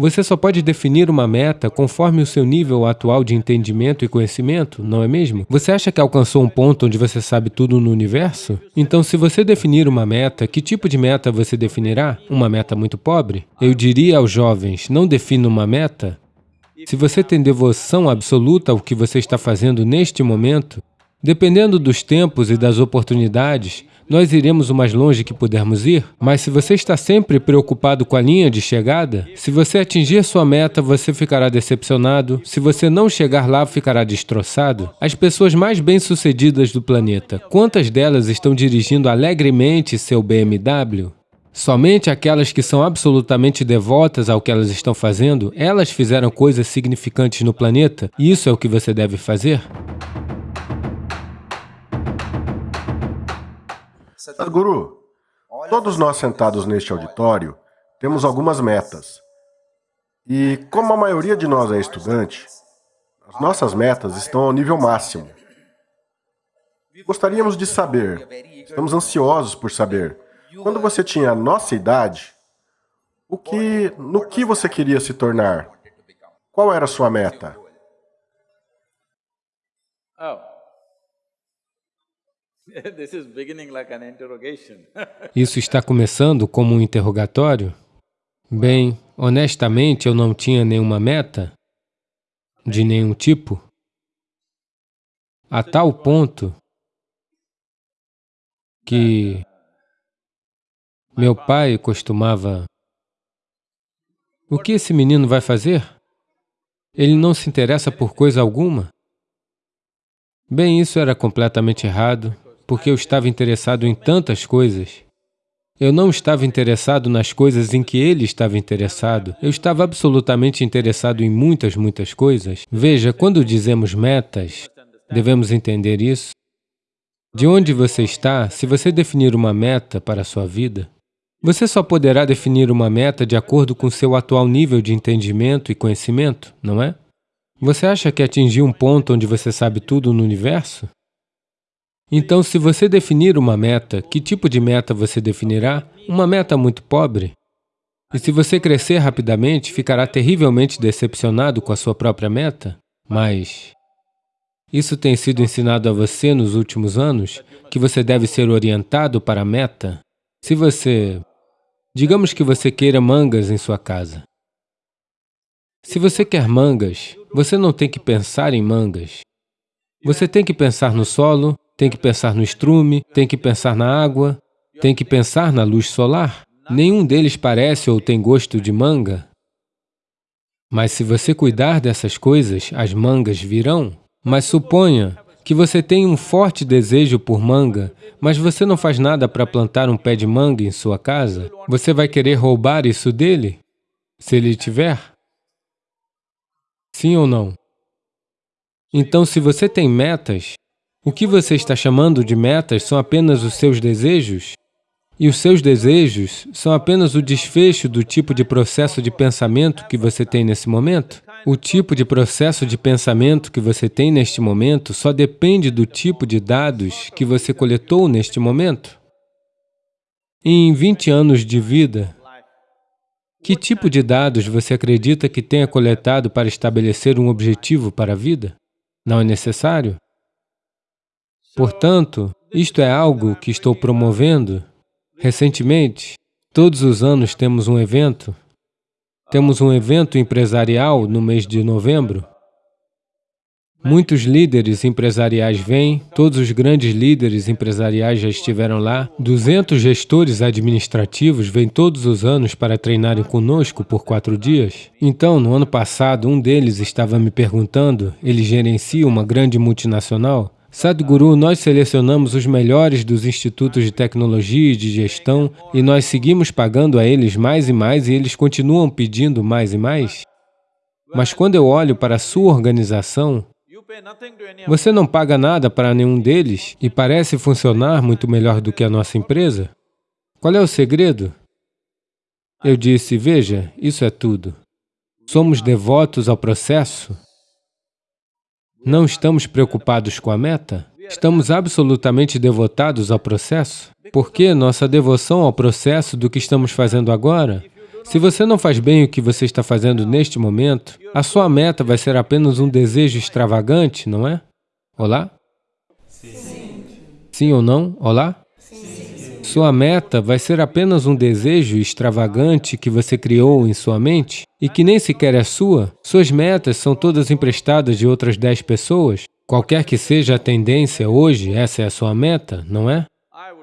Você só pode definir uma meta conforme o seu nível atual de entendimento e conhecimento, não é mesmo? Você acha que alcançou um ponto onde você sabe tudo no universo? Então, se você definir uma meta, que tipo de meta você definirá? Uma meta muito pobre? Eu diria aos jovens, não defina uma meta. Se você tem devoção absoluta ao que você está fazendo neste momento, dependendo dos tempos e das oportunidades, nós iremos o mais longe que pudermos ir, mas se você está sempre preocupado com a linha de chegada, se você atingir sua meta, você ficará decepcionado, se você não chegar lá, ficará destroçado. As pessoas mais bem-sucedidas do planeta, quantas delas estão dirigindo alegremente seu BMW? Somente aquelas que são absolutamente devotas ao que elas estão fazendo, elas fizeram coisas significantes no planeta, e isso é o que você deve fazer? Sadhguru, todos nós sentados neste auditório temos algumas metas. E como a maioria de nós é estudante, as nossas metas estão ao nível máximo. Gostaríamos de saber, estamos ansiosos por saber, quando você tinha a nossa idade, o que, no que você queria se tornar? Qual era a sua meta? Oh. Isso está começando como um interrogatório? Bem, honestamente, eu não tinha nenhuma meta de nenhum tipo, a tal ponto que meu pai costumava... O que esse menino vai fazer? Ele não se interessa por coisa alguma? Bem, isso era completamente errado porque eu estava interessado em tantas coisas. Eu não estava interessado nas coisas em que ele estava interessado. Eu estava absolutamente interessado em muitas, muitas coisas. Veja, quando dizemos metas, devemos entender isso. De onde você está, se você definir uma meta para a sua vida, você só poderá definir uma meta de acordo com seu atual nível de entendimento e conhecimento, não é? Você acha que atingiu um ponto onde você sabe tudo no universo? Então, se você definir uma meta, que tipo de meta você definirá? Uma meta muito pobre. E se você crescer rapidamente, ficará terrivelmente decepcionado com a sua própria meta? Mas isso tem sido ensinado a você nos últimos anos, que você deve ser orientado para a meta. Se você... Digamos que você queira mangas em sua casa. Se você quer mangas, você não tem que pensar em mangas. Você tem que pensar no solo, tem que pensar no estrume, tem que pensar na água, tem que pensar na luz solar. Nenhum deles parece ou tem gosto de manga. Mas se você cuidar dessas coisas, as mangas virão. Mas suponha que você tem um forte desejo por manga, mas você não faz nada para plantar um pé de manga em sua casa, você vai querer roubar isso dele? Se ele tiver? Sim ou não? Então, se você tem metas, o que você está chamando de metas são apenas os seus desejos? E os seus desejos são apenas o desfecho do tipo de processo de pensamento que você tem nesse momento? O tipo de processo de pensamento que você tem neste momento só depende do tipo de dados que você coletou neste momento. Em 20 anos de vida, que tipo de dados você acredita que tenha coletado para estabelecer um objetivo para a vida? Não é necessário? Portanto, isto é algo que estou promovendo. Recentemente, todos os anos temos um evento. Temos um evento empresarial no mês de novembro. Muitos líderes empresariais vêm, todos os grandes líderes empresariais já estiveram lá. 200 gestores administrativos vêm todos os anos para treinarem conosco por quatro dias. Então, no ano passado, um deles estava me perguntando, ele gerencia uma grande multinacional, Sadhguru, nós selecionamos os melhores dos institutos de tecnologia e de gestão e nós seguimos pagando a eles mais e mais e eles continuam pedindo mais e mais. Mas quando eu olho para a sua organização, você não paga nada para nenhum deles e parece funcionar muito melhor do que a nossa empresa? Qual é o segredo? Eu disse, veja, isso é tudo. Somos devotos ao processo não estamos preocupados com a meta? Estamos absolutamente devotados ao processo? Por que nossa devoção ao processo do que estamos fazendo agora? Se você não faz bem o que você está fazendo neste momento, a sua meta vai ser apenas um desejo extravagante, não é? Olá? Sim. Sim ou não? Olá? Sim. Sua meta vai ser apenas um desejo extravagante que você criou em sua mente e que nem sequer é sua? Suas metas são todas emprestadas de outras dez pessoas? Qualquer que seja a tendência hoje, essa é a sua meta, não é?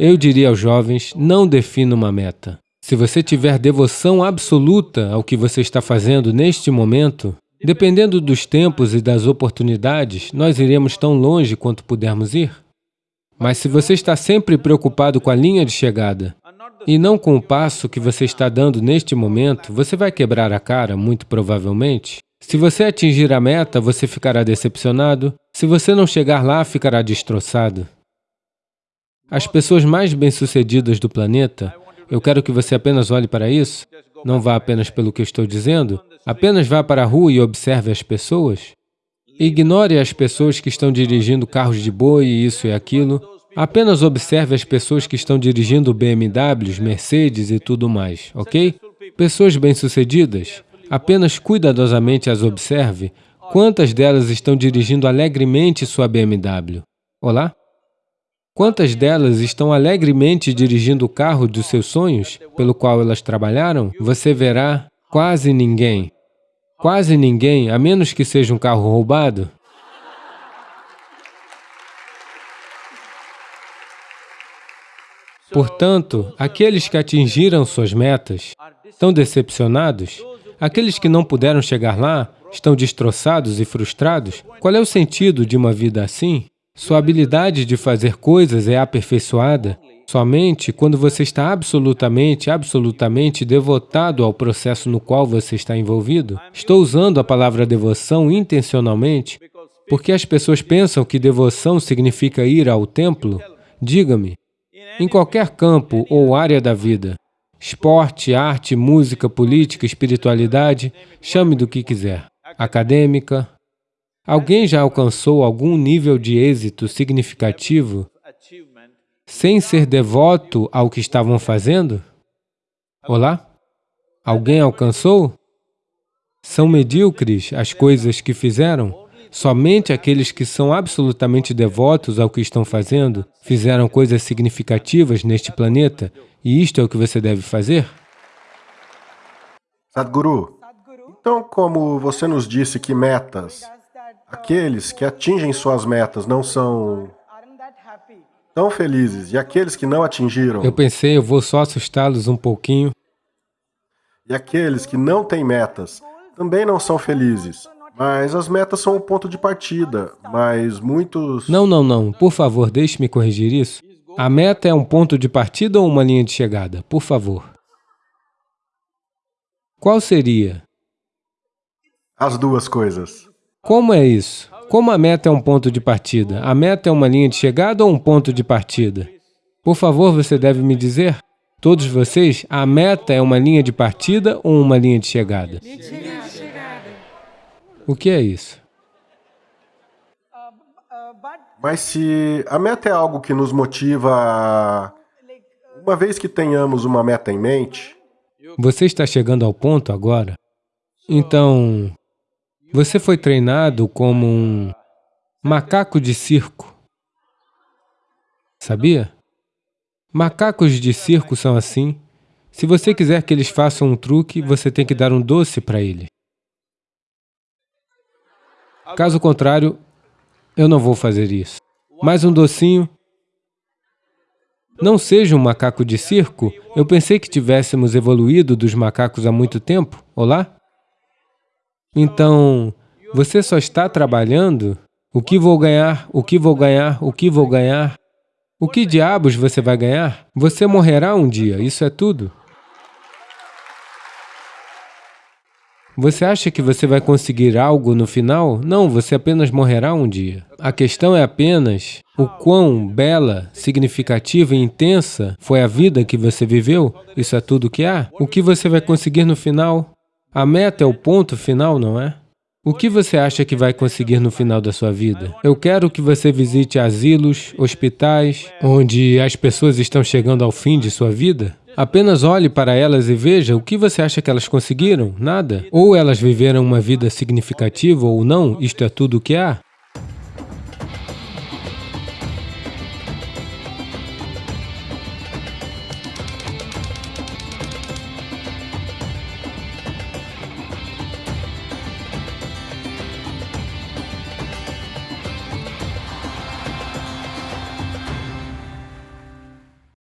Eu diria aos jovens, não defina uma meta. Se você tiver devoção absoluta ao que você está fazendo neste momento, dependendo dos tempos e das oportunidades, nós iremos tão longe quanto pudermos ir. Mas se você está sempre preocupado com a linha de chegada e não com o passo que você está dando neste momento, você vai quebrar a cara, muito provavelmente. Se você atingir a meta, você ficará decepcionado. Se você não chegar lá, ficará destroçado. As pessoas mais bem-sucedidas do planeta, eu quero que você apenas olhe para isso, não vá apenas pelo que eu estou dizendo, apenas vá para a rua e observe as pessoas. Ignore as pessoas que estão dirigindo carros de boi, isso e aquilo. Apenas observe as pessoas que estão dirigindo BMWs, Mercedes e tudo mais, ok? Pessoas bem-sucedidas, apenas cuidadosamente as observe. Quantas delas estão dirigindo alegremente sua BMW? Olá? Quantas delas estão alegremente dirigindo o carro dos seus sonhos, pelo qual elas trabalharam? Você verá quase ninguém. Quase ninguém, a menos que seja um carro roubado. Portanto, aqueles que atingiram suas metas estão decepcionados, aqueles que não puderam chegar lá estão destroçados e frustrados. Qual é o sentido de uma vida assim? Sua habilidade de fazer coisas é aperfeiçoada somente quando você está absolutamente, absolutamente devotado ao processo no qual você está envolvido. Estou usando a palavra devoção intencionalmente porque as pessoas pensam que devoção significa ir ao templo. Diga-me, em qualquer campo ou área da vida, esporte, arte, música, política, espiritualidade, chame do que quiser, acadêmica, Alguém já alcançou algum nível de êxito significativo sem ser devoto ao que estavam fazendo? Olá? Alguém alcançou? São medíocres as coisas que fizeram? Somente aqueles que são absolutamente devotos ao que estão fazendo fizeram coisas significativas neste planeta e isto é o que você deve fazer? Sadhguru, então como você nos disse que metas Aqueles que atingem suas metas não são tão felizes, e aqueles que não atingiram... Eu pensei, eu vou só assustá-los um pouquinho. E aqueles que não têm metas também não são felizes. Mas as metas são o ponto de partida, mas muitos... Não, não, não. Por favor, deixe-me corrigir isso. A meta é um ponto de partida ou uma linha de chegada? Por favor. Qual seria? As duas coisas. Como é isso? Como a meta é um ponto de partida? A meta é uma linha de chegada ou um ponto de partida? Por favor, você deve me dizer, todos vocês, a meta é uma linha de partida ou uma linha de chegada? O que é isso? Mas se a meta é algo que nos motiva, uma vez que tenhamos uma meta em mente... Você está chegando ao ponto agora? Então, você foi treinado como um macaco de circo. Sabia? Macacos de circo são assim. Se você quiser que eles façam um truque, você tem que dar um doce para ele. Caso contrário, eu não vou fazer isso. Mais um docinho. Não seja um macaco de circo. Eu pensei que tivéssemos evoluído dos macacos há muito tempo. Olá? Então, você só está trabalhando? O que vou ganhar? O que vou ganhar? O que vou ganhar? O que diabos você vai ganhar? Você morrerá um dia, isso é tudo. Você acha que você vai conseguir algo no final? Não, você apenas morrerá um dia. A questão é apenas o quão bela, significativa e intensa foi a vida que você viveu. Isso é tudo que há. O que você vai conseguir no final? A meta é o ponto final, não é? O que você acha que vai conseguir no final da sua vida? Eu quero que você visite asilos, hospitais, onde as pessoas estão chegando ao fim de sua vida. Apenas olhe para elas e veja o que você acha que elas conseguiram? Nada. Ou elas viveram uma vida significativa ou não, isto é tudo o que há.